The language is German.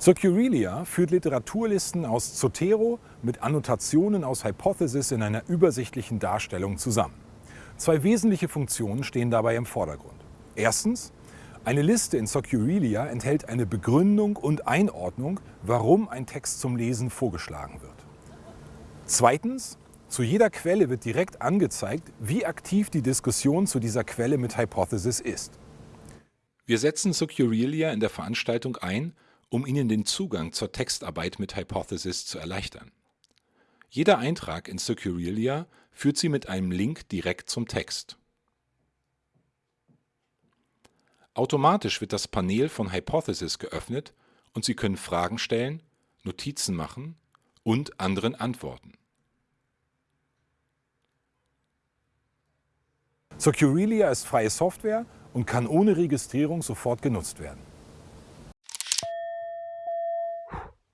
Socurelia führt Literaturlisten aus Zotero mit Annotationen aus Hypothesis in einer übersichtlichen Darstellung zusammen. Zwei wesentliche Funktionen stehen dabei im Vordergrund. Erstens, eine Liste in Socurelia enthält eine Begründung und Einordnung, warum ein Text zum Lesen vorgeschlagen wird. Zweitens, zu jeder Quelle wird direkt angezeigt, wie aktiv die Diskussion zu dieser Quelle mit Hypothesis ist. Wir setzen Socurelia in der Veranstaltung ein, um Ihnen den Zugang zur Textarbeit mit Hypothesis zu erleichtern. Jeder Eintrag in Socurelia führt Sie mit einem Link direkt zum Text. Automatisch wird das Panel von Hypothesis geöffnet und Sie können Fragen stellen, Notizen machen und anderen antworten. Socurelia ist freie Software und kann ohne Registrierung sofort genutzt werden.